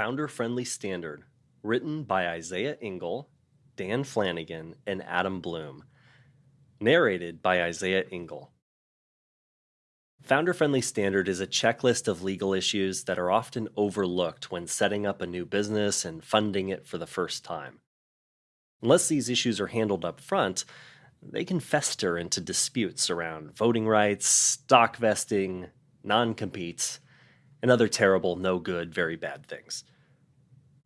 Founder Friendly Standard, written by Isaiah Engel, Dan Flanagan, and Adam Bloom. Narrated by Isaiah Engel. Founder Friendly Standard is a checklist of legal issues that are often overlooked when setting up a new business and funding it for the first time. Unless these issues are handled up front, they can fester into disputes around voting rights, stock vesting, non competes, and other terrible, no good, very bad things.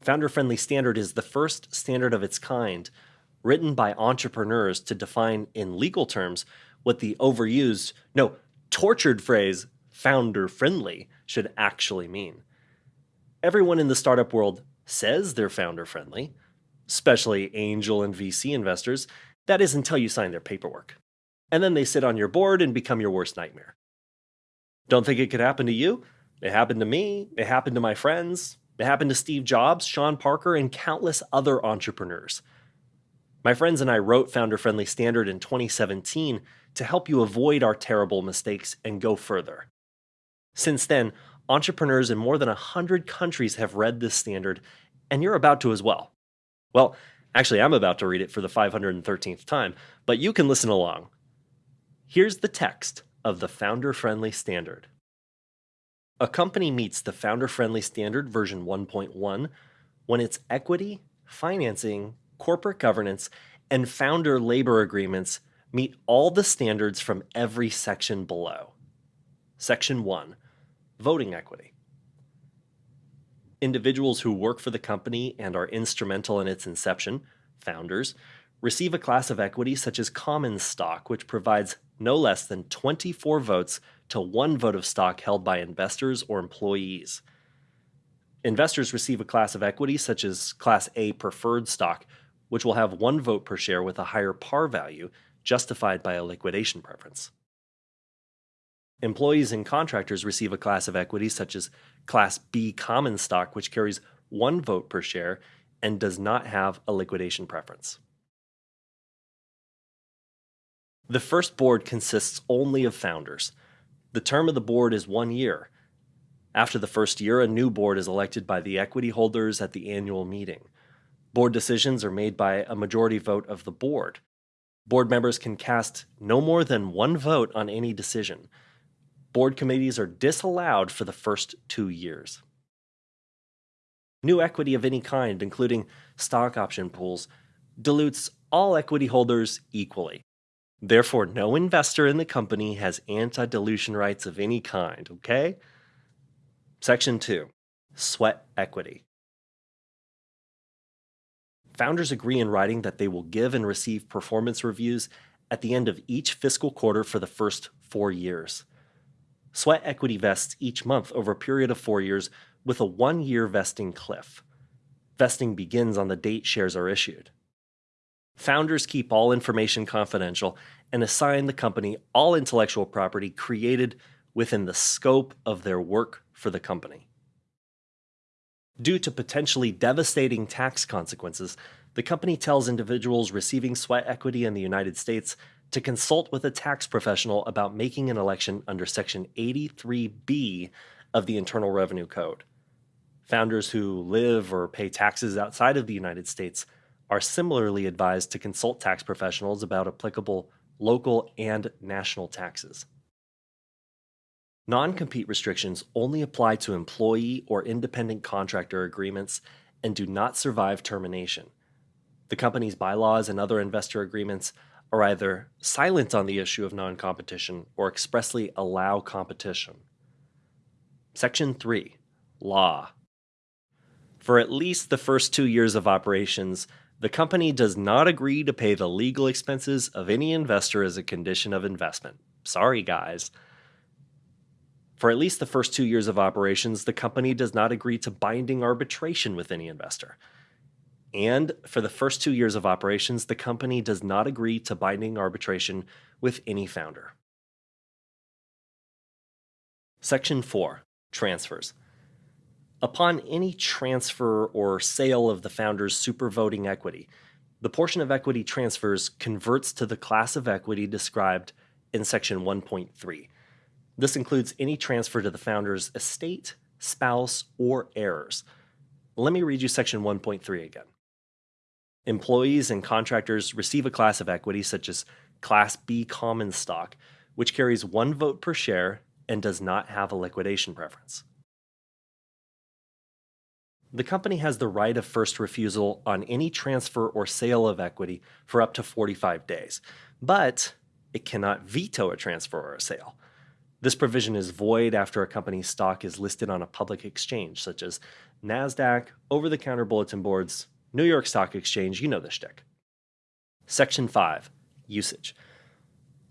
Founder Friendly Standard is the first standard of its kind written by entrepreneurs to define in legal terms what the overused, no, tortured phrase founder friendly should actually mean. Everyone in the startup world says they're founder friendly, especially angel and VC investors. That is until you sign their paperwork. And then they sit on your board and become your worst nightmare. Don't think it could happen to you? It happened to me. It happened to my friends. It happened to Steve Jobs, Sean Parker, and countless other entrepreneurs. My friends and I wrote Founder Friendly Standard in 2017 to help you avoid our terrible mistakes and go further. Since then, entrepreneurs in more than 100 countries have read this standard, and you're about to as well. Well, actually, I'm about to read it for the 513th time, but you can listen along. Here's the text of the Founder Friendly Standard. A company meets the Founder Friendly Standard version 1.1 when its equity, financing, corporate governance, and founder labor agreements meet all the standards from every section below. Section 1 Voting Equity. Individuals who work for the company and are instrumental in its inception, founders, receive a class of equity such as common stock, which provides no less than 24 votes to one vote of stock held by investors or employees. Investors receive a class of equity such as Class A preferred stock, which will have one vote per share with a higher par value justified by a liquidation preference. Employees and contractors receive a class of equity such as Class B common stock, which carries one vote per share and does not have a liquidation preference. The first board consists only of founders. The term of the board is one year. After the first year, a new board is elected by the equity holders at the annual meeting. Board decisions are made by a majority vote of the board. Board members can cast no more than one vote on any decision. Board committees are disallowed for the first two years. New equity of any kind, including stock option pools, dilutes all equity holders equally. Therefore, no investor in the company has anti dilution rights of any kind, okay? Section 2 Sweat Equity. Founders agree in writing that they will give and receive performance reviews at the end of each fiscal quarter for the first four years. Sweat equity vests each month over a period of four years with a one year vesting cliff. Vesting begins on the date shares are issued. Founders keep all information confidential and assign the company all intellectual property created within the scope of their work for the company. Due to potentially devastating tax consequences, the company tells individuals receiving sweat equity in the United States to consult with a tax professional about making an election under Section 83B of the Internal Revenue Code. Founders who live or pay taxes outside of the United States are similarly advised to consult tax professionals about applicable local and national taxes. Non compete restrictions only apply to employee or independent contractor agreements and do not survive termination. The company's bylaws and other investor agreements are either silent on the issue of non competition or expressly allow competition. Section 3 Law For at least the first two years of operations, the company does not agree to pay the legal expenses of any investor as a condition of investment. Sorry, guys. For at least the first two years of operations, the company does not agree to binding arbitration with any investor. And for the first two years of operations, the company does not agree to binding arbitration with any founder. Section 4 Transfers. Upon any transfer or sale of the founder's supervoting equity, the portion of equity transfers converts to the class of equity described in Section 1.3. This includes any transfer to the founder's estate, spouse, or heirs. let me read you section 1.3 again. Employees and contractors receive a class of equity such as Class B common stock, which carries one vote per share and does not have a liquidation preference. The company has the right of first refusal on any transfer or sale of equity for up to 45 days, but it cannot veto a transfer or a sale. This provision is void after a company's stock is listed on a public exchange, such as NASDAQ, over the counter bulletin boards, New York Stock Exchange, you know the shtick. Section 5 Usage.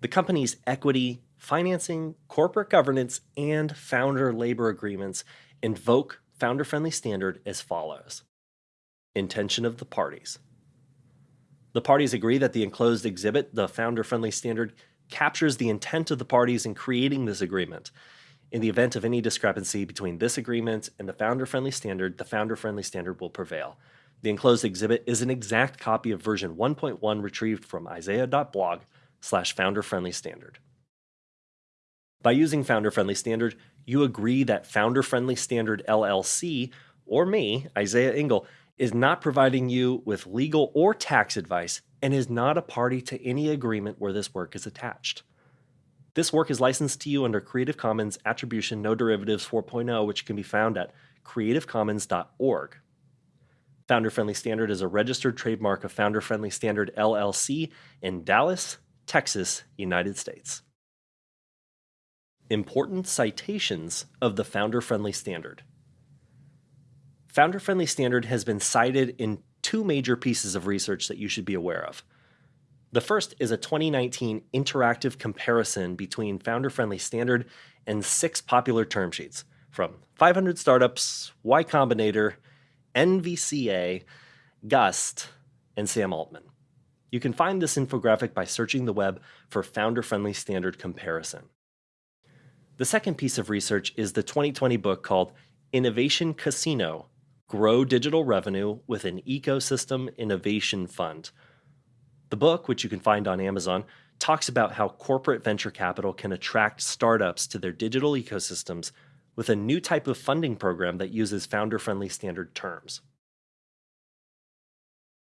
The company's equity, financing, corporate governance, and founder labor agreements invoke founder friendly standard as follows Intention of the parties. The parties agree that the enclosed exhibit, the founder friendly standard, captures the intent of the parties in creating this agreement. In the event of any discrepancy between this agreement and the founder friendly standard, the founder friendly standard will prevail. The enclosed exhibit is an exact copy of version 1.1 retrieved from isaiah.blog slash founder friendly standard. By using founder friendly standard, you agree that founder friendly standard LLC, or me, Isaiah Engel, is not providing you with legal or tax advice and is not a party to any agreement where this work is attached. This work is licensed to you under Creative Commons Attribution No Derivatives 4.0, which can be found at creativecommons.org. Founder Friendly Standard is a registered trademark of Founder Friendly Standard LLC in Dallas, Texas, United States. Important citations of the Founder Friendly Standard. Founder Friendly Standard has been cited in two major pieces of research that you should be aware of. The first is a 2019 interactive comparison between Founder Friendly Standard and six popular term sheets from 500 Startups, Y Combinator, NVCA, Gust, and Sam Altman. You can find this infographic by searching the web for Founder Friendly Standard Comparison. The second piece of research is the 2020 book called Innovation Casino Grow Digital Revenue with an Ecosystem Innovation Fund. The book, which you can find on Amazon, talks about how corporate venture capital can attract startups to their digital ecosystems with a new type of funding program that uses founder friendly standard terms.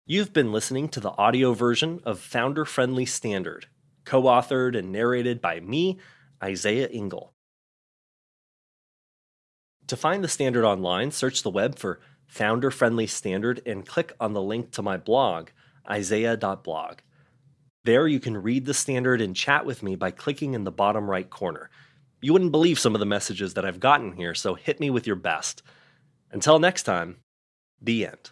You've been listening to the audio version of Founder Friendly Standard, co authored and narrated by me, Isaiah Engel. To find the standard online, search the web for Founder Friendly Standard and click on the link to my blog, isaiah.blog. There you can read the standard and chat with me by clicking in the bottom right corner. You wouldn't believe some of the messages that I've gotten here, so hit me with your best. Until next time, the end.